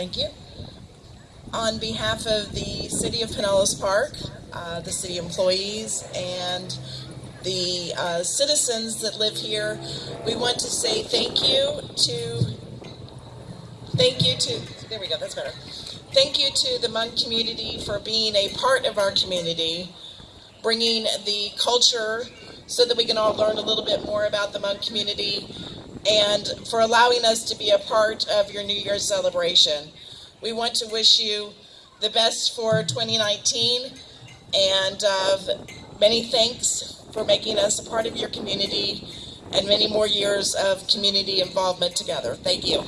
Thank you. On behalf of the City of Pinellas Park, uh, the city employees, and the uh, citizens that live here, we want to say thank you to, thank you to, there we go, that's better. Thank you to the Hmong community for being a part of our community, bringing the culture so that we can all learn a little bit more about the Hmong community, and for allowing us to be a part of your New Year's celebration. We want to wish you the best for 2019 and uh, many thanks for making us a part of your community and many more years of community involvement together. Thank you.